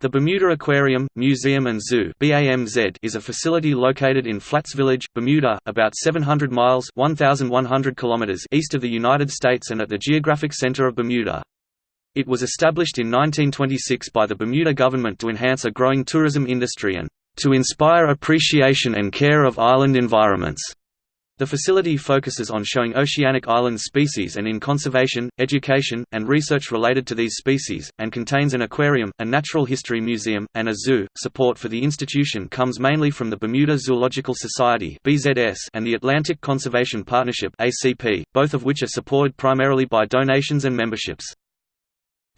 The Bermuda Aquarium, Museum and Zoo is a facility located in Flats Village, Bermuda, about 700 miles 1,100 kilometers east of the United States and at the geographic center of Bermuda. It was established in 1926 by the Bermuda government to enhance a growing tourism industry and to inspire appreciation and care of island environments. The facility focuses on showing oceanic island species and in conservation, education, and research related to these species, and contains an aquarium, a natural history museum, and a zoo. Support for the institution comes mainly from the Bermuda Zoological Society (BZS) and the Atlantic Conservation Partnership (ACP), both of which are supported primarily by donations and memberships.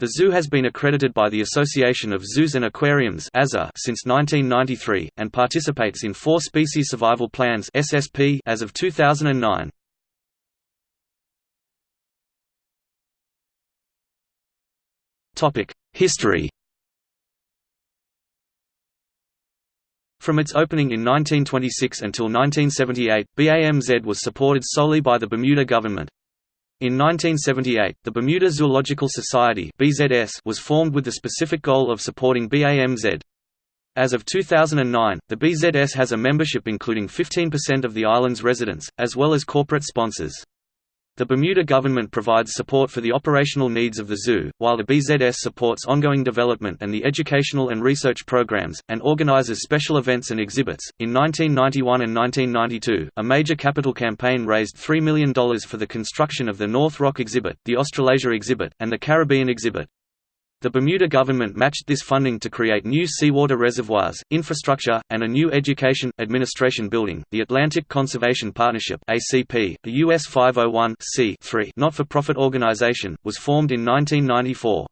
The zoo has been accredited by the Association of Zoos and Aquariums since 1993, and participates in four Species Survival Plans as of 2009. History From its opening in 1926 until 1978, BAMZ was supported solely by the Bermuda government. In 1978, the Bermuda Zoological Society (BZS) was formed with the specific goal of supporting BAMZ. As of 2009, the BZS has a membership including 15% of the island's residents, as well as corporate sponsors. The Bermuda government provides support for the operational needs of the zoo, while the BZS supports ongoing development and the educational and research programs, and organizes special events and exhibits. In 1991 and 1992, a major capital campaign raised $3 million for the construction of the North Rock exhibit, the Australasia exhibit, and the Caribbean exhibit. The Bermuda government matched this funding to create new seawater reservoirs, infrastructure, and a new education, administration building. The Atlantic Conservation Partnership (ACP), a US 501 not-for-profit organization, was formed in 1994.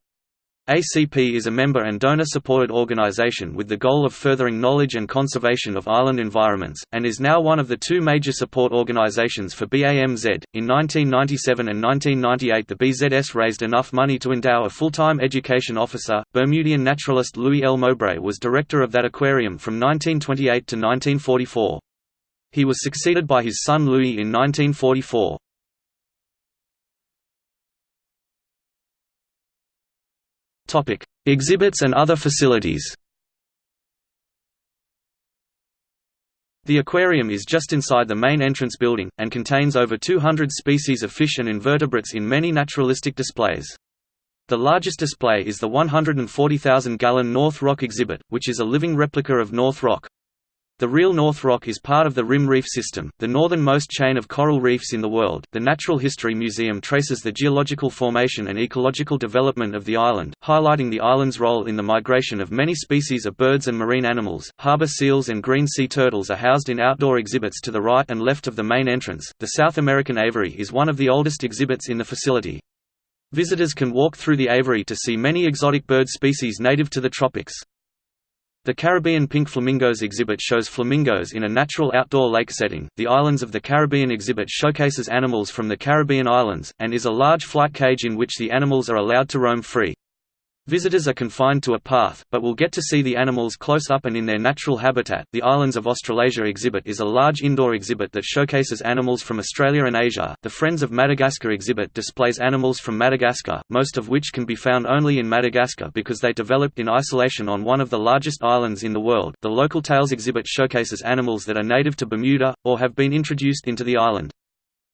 ACP is a member and donor-supported organization with the goal of furthering knowledge and conservation of island environments, and is now one of the two major support organizations for BAMZ. In 1997 and 1998 the BZS raised enough money to endow a full-time education officer. Bermudian naturalist Louis L. Mowbray was director of that aquarium from 1928 to 1944. He was succeeded by his son Louis in 1944. Topic: Exhibits and other facilities. The aquarium is just inside the main entrance building, and contains over 200 species of fish and invertebrates in many naturalistic displays. The largest display is the 140,000-gallon North Rock exhibit, which is a living replica of North Rock. The real North Rock is part of the Rim Reef System, the northernmost chain of coral reefs in the world. The Natural History Museum traces the geological formation and ecological development of the island, highlighting the island's role in the migration of many species of birds and marine animals. Harbor seals and green sea turtles are housed in outdoor exhibits to the right and left of the main entrance. The South American aviary is one of the oldest exhibits in the facility. Visitors can walk through the aviary to see many exotic bird species native to the tropics. The Caribbean Pink Flamingos exhibit shows flamingos in a natural outdoor lake setting. The Islands of the Caribbean exhibit showcases animals from the Caribbean islands, and is a large flight cage in which the animals are allowed to roam free. Visitors are confined to a path, but will get to see the animals close up and in their natural habitat. The Islands of Australasia exhibit is a large indoor exhibit that showcases animals from Australia and Asia. The Friends of Madagascar exhibit displays animals from Madagascar, most of which can be found only in Madagascar because they developed in isolation on one of the largest islands in the world. The Local Tails exhibit showcases animals that are native to Bermuda, or have been introduced into the island.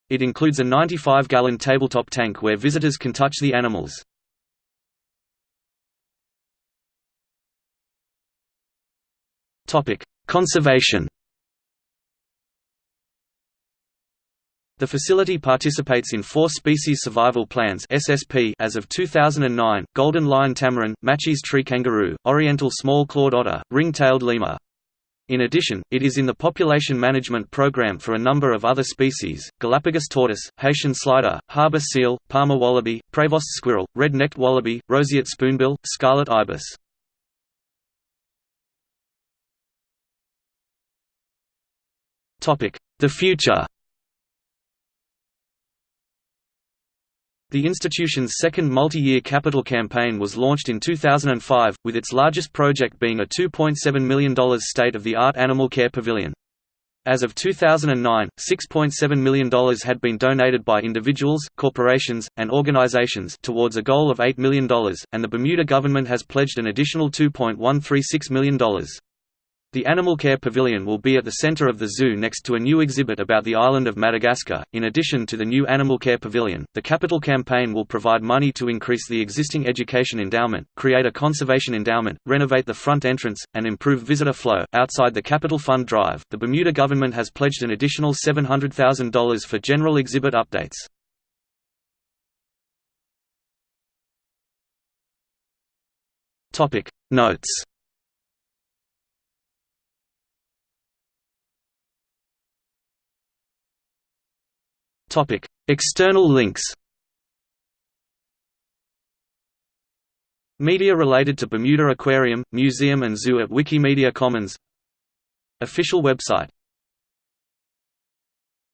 It includes a 95 gallon tabletop tank where visitors can touch the animals. Topic: Conservation. The facility participates in four species survival plans (SSP) as of 2009: golden lion tamarin, Matschie's tree kangaroo, oriental small-clawed otter, ring-tailed lemur. In addition, it is in the population management program for a number of other species, Galapagos tortoise, Haitian slider, harbor seal, Parma wallaby, Prevost squirrel, red-necked wallaby, roseate spoonbill, scarlet ibis. The future The institution's second multi-year capital campaign was launched in 2005, with its largest project being a $2.7 million state-of-the-art animal care pavilion. As of 2009, $6.7 million had been donated by individuals, corporations, and organizations towards a goal of $8 million, and the Bermuda government has pledged an additional $2.136 million. The Animal Care Pavilion will be at the center of the zoo next to a new exhibit about the island of Madagascar. In addition to the new Animal Care Pavilion, the Capital Campaign will provide money to increase the existing education endowment, create a conservation endowment, renovate the front entrance, and improve visitor flow. Outside the Capital Fund drive, the Bermuda government has pledged an additional $700,000 for general exhibit updates. Topic Notes Topic: External links. Media related to Bermuda Aquarium, Museum and Zoo at Wikimedia Commons Official website